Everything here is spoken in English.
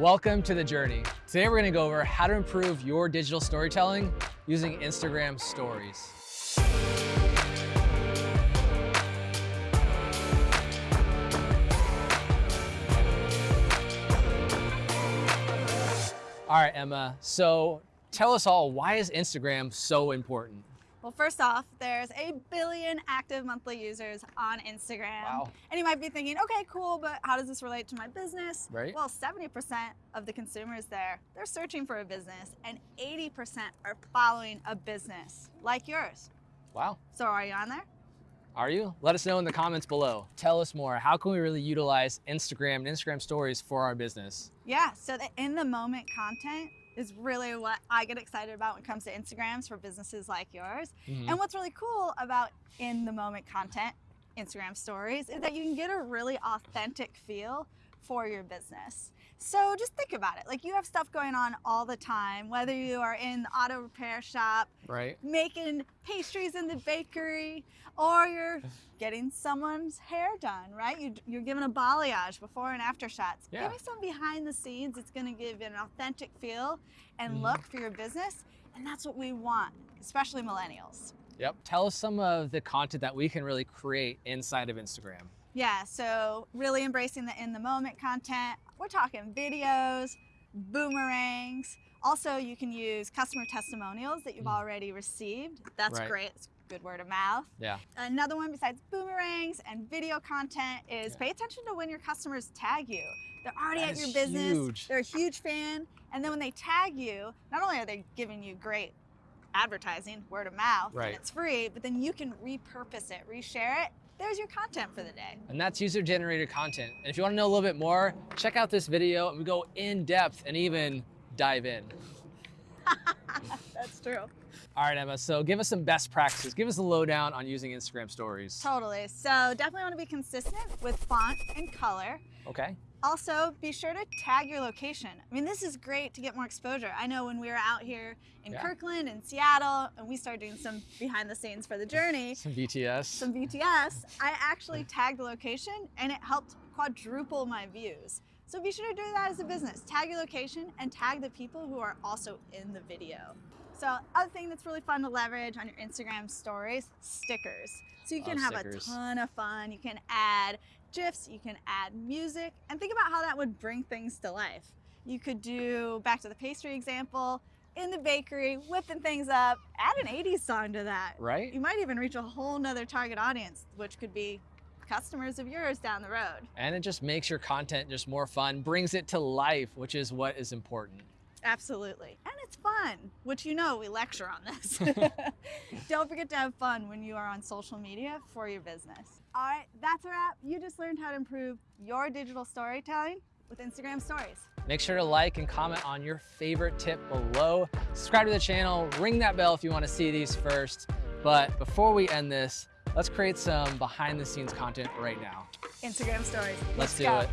Welcome to the journey. Today we're gonna go over how to improve your digital storytelling using Instagram stories. All right, Emma, so tell us all, why is Instagram so important? Well, first off, there's a billion active monthly users on Instagram. Wow. And you might be thinking, okay, cool, but how does this relate to my business? Right. Well, 70% of the consumers there, they're searching for a business and 80% are following a business like yours. Wow. So are you on there? Are you? Let us know in the comments below. Tell us more. How can we really utilize Instagram and Instagram stories for our business? Yeah, so the in the moment content is really what I get excited about when it comes to Instagrams for businesses like yours. Mhm. And what's really cool about in the moment content, Instagram stories, is that you can get a really authentic feel for your business. So just think about it. Like you have stuff going on all the time, whether you are in the auto repair shop, Right? making pastries in the bakery, or you're getting someone's hair done, right? You, you're giving a balayage before and after shots. Yeah. Giving some behind the scenes, it's gonna give you an authentic feel and Mhm. look for your business. And that's what we want, especially millennials. Yep. Tell us some of the content that we can really create inside of Instagram. Yeah, so really embracing the in the moment content. We're talking videos, boomerangs. Also, you can use customer testimonials that you've already received. That's Mm. Right. great. It's good word of mouth. Yeah. Another one besides boomerangs and video content is Yeah. pay attention to when your customers tag you. They're already That at your business. huge. They're a huge fan. And then when they tag you, not only are they giving you great advertising, word of mouth, Right. and it's free, but then you can repurpose it, reshare it. There's your content for the day. And that's user generated content. And if you want to know a little bit more, check out this video and we go in depth and even dive in. That's true. All right, Emma. So give us some best practices. Give us a lowdown on using Instagram stories. Totally. So definitely want to be consistent with font and color. Okay. Also, be sure to tag your location. I mean, this is great to get more exposure. I know when we were out here in Yeah. Kirkland and Seattle, and we started doing some behind the scenes for the journey, Some BTS. some BTS, I actually tagged the location and it helped quadruple my views. So be sure to do that as a business. Tag your location and tag the people who are also in the video. So other thing that's really fun to leverage on your Instagram stories, stickers. So you can have stickers. a ton of fun. You can add GIFs, you can add music, and think about how that would bring things to life. You could do, back to the pastry example, in the bakery, whipping things up, add an 80s song to that. Right? You might even reach a whole nother target audience, which could be customers of yours down the road. And it just makes your content just more fun, brings it to life, which is what is important. Absolutely. And it's fun, which you know we lecture on this. Don't forget to have fun when you are on social media for your business. All right, that's a wrap. You just learned how to improve your digital storytelling with Instagram stories. Make sure to like and comment on your favorite tip below. Subscribe to the channel, ring that bell if you want to see these first. But before we end this, let's create some behind the scenes content right now. Instagram stories. Let's do go. it.